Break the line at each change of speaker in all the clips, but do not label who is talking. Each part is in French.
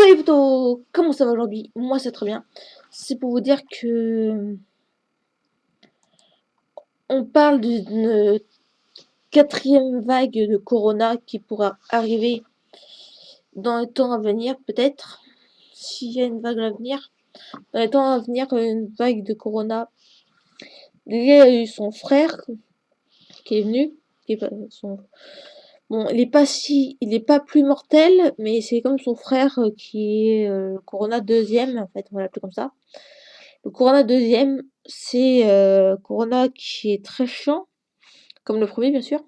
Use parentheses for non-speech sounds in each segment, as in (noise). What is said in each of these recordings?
Salut Comment ça va aujourd'hui Moi c'est très bien. C'est pour vous dire que... On parle d'une quatrième vague de Corona qui pourra arriver dans les temps à venir, peut-être. S'il y a une vague à venir. Dans les temps à venir, une vague de Corona. Il y a eu son frère qui est venu. Qui est son Bon, il est pas si, il est pas plus mortel, mais c'est comme son frère euh, qui est euh, Corona deuxième, en fait, on va l'appeler comme ça. Le Corona deuxième, c'est euh, Corona qui est très chiant, comme le premier bien sûr.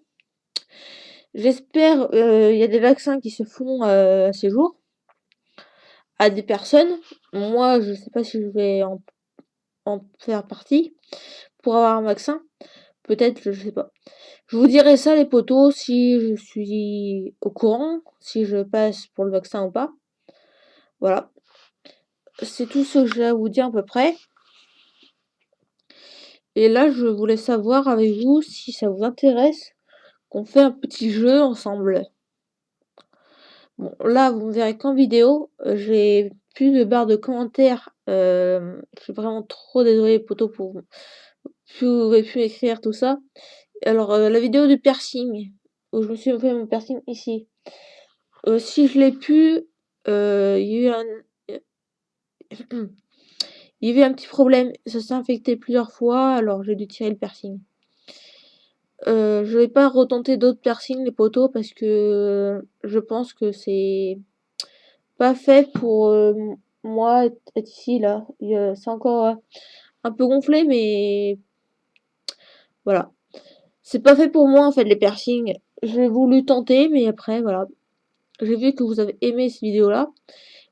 J'espère, il y a des vaccins qui se font à ces jours à des personnes. Moi, je sais pas si je vais en, faire partie pour avoir un vaccin. Peut-être, je sais pas. Je vous dirai ça les potos si je suis au courant, si je passe pour le vaccin ou pas. Voilà. C'est tout ce que j'ai à vous dire à peu près. Et là, je voulais savoir avec vous si ça vous intéresse qu'on fait un petit jeu ensemble. Bon, là, vous me verrez qu'en vidéo. J'ai plus de barre de commentaires. Euh, je suis vraiment trop désolée, potos, pour vous pouvez pu écrire tout ça. Alors, euh, la vidéo du piercing, où je me suis fait mon piercing ici. Euh, si je l'ai pu, euh, il y a eu un... (coughs) il y un petit problème, ça s'est infecté plusieurs fois, alors j'ai dû tirer le piercing. Euh, je vais pas retenter d'autres piercings, les poteaux, parce que je pense que c'est pas fait pour moi être ici, là. C'est encore un peu gonflé, mais voilà. C'est pas fait pour moi en fait les piercings. J'ai voulu tenter mais après voilà. J'ai vu que vous avez aimé cette vidéo là.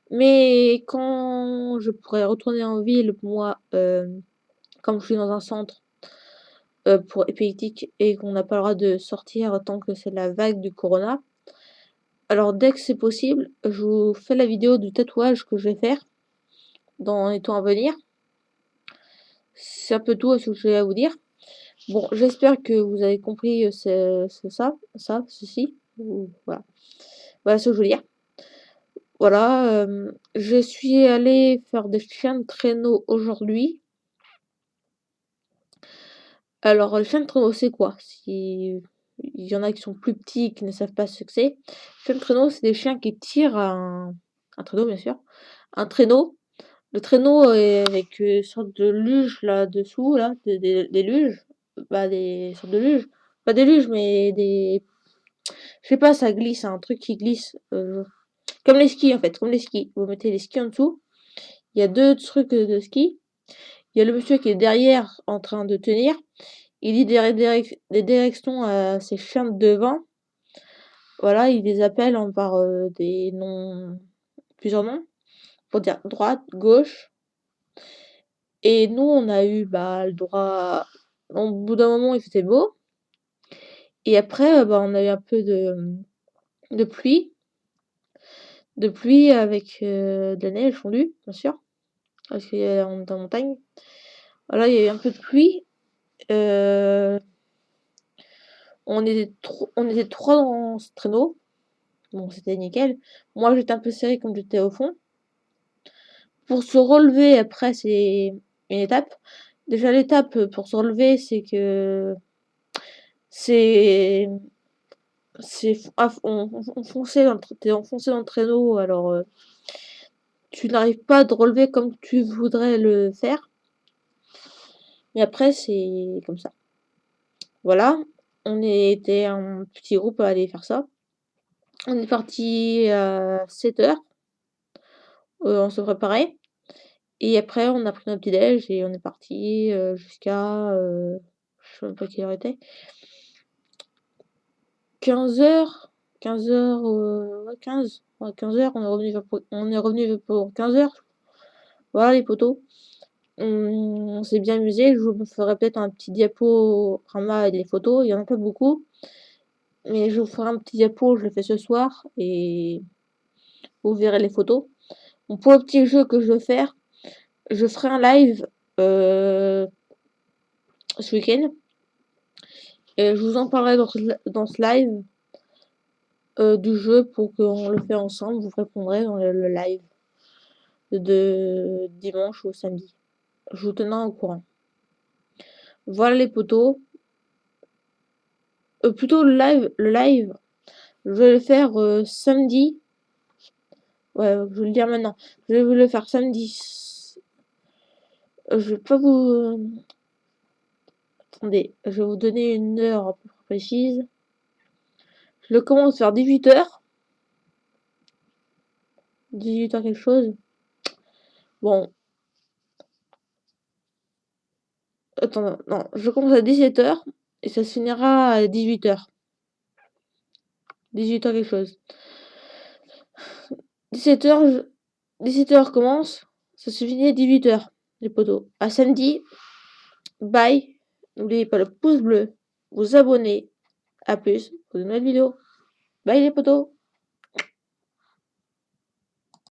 Mais quand je pourrais retourner en ville, moi, euh, comme je suis dans un centre euh, pour épileptique et qu'on n'a pas le droit de sortir tant que c'est la vague du corona. Alors dès que c'est possible, je vous fais la vidéo du tatouage que je vais faire dans les temps à venir. C'est un peu tout ce que j'ai à vous dire. Bon, j'espère que vous avez compris euh, ça, ça, ceci. Voilà. Voilà ce que je veux dire. Voilà, euh, je suis allée faire des chiens de traîneau aujourd'hui. Alors, le chien de traîneau, c'est quoi? Si il y en a qui sont plus petits qui ne savent pas ce que c'est. Chien de traîneau, c'est des chiens qui tirent un, traîneau, bien sûr. Un traîneau. Le traîneau est avec une sorte de luge là-dessous, là, des luges bah, des sortes de luges. Pas des luges, mais des... Je sais pas, ça glisse, un truc qui glisse. Euh, comme les skis, en fait, comme les skis. Vous mettez les skis en dessous. Il y a deux trucs de ski. Il y a le monsieur qui est derrière en train de tenir. Il dit des, des directions à ses chiens de devant. Voilà, il les appelle en par euh, des noms, plusieurs noms, pour dire droite, gauche. Et nous, on a eu bah, le droit au bout d'un moment, il faisait beau. Et après, euh, bah, on a eu un peu de, pluie. De pluie avec euh, de la neige fondue, bien sûr. Parce y a dans la montagne. Voilà, il y a eu un peu de pluie. Euh, on, était on était trois dans ce traîneau. Bon, c'était nickel. Moi, j'étais un peu serré comme j'étais au fond. Pour se relever, après, c'est une étape. Déjà l'étape pour se relever, c'est que c'est c'est enfoncé dans le enfoncé dans le traîneau, alors euh, tu n'arrives pas à te relever comme tu voudrais le faire. Mais après, c'est comme ça. Voilà, on était un petit groupe à aller faire ça. On est parti à 7 heures. Euh, on se préparait. Et après, on a pris notre petit déj et on est parti euh, jusqu'à. Euh, je sais même pas quelle heure était. 15h. 15h. 15. 15h, on est revenu pour, on est revenu pour 15h. Voilà les poteaux. On, s'est bien amusé. Je vous ferai peut-être un petit diapo avec les photos. Il y en a pas beaucoup. Mais je vous ferai un petit diapo, je le fais ce soir. Et vous verrez les photos. Pour le petit jeu que je veux faire, je ferai un live euh, ce week-end. Et je vous en parlerai dans, ce live. euh, du jeu pour qu'on le fait ensemble. Vous répondrez dans le, live de dimanche au samedi. Je vous tenais au courant. Voilà les potos. Euh, plutôt le live, le live, je vais le faire samedi. Ouais, je vais le dire maintenant. Je vais le faire samedi. Je vais pas vous... Attendez, je vais vous donner une heure à peu près précise. Je commence vers 18h. 18h quelque chose. Bon. Attends, non, je commence à 17h et ça se finira à 18h. 18h quelque chose. 17h, 17h commence, ça se finit à 18h, les potos. À samedi, bye. N'oubliez pas le pouce bleu, vous abonner. À plus pour de nouvelles vidéos. Bye les potos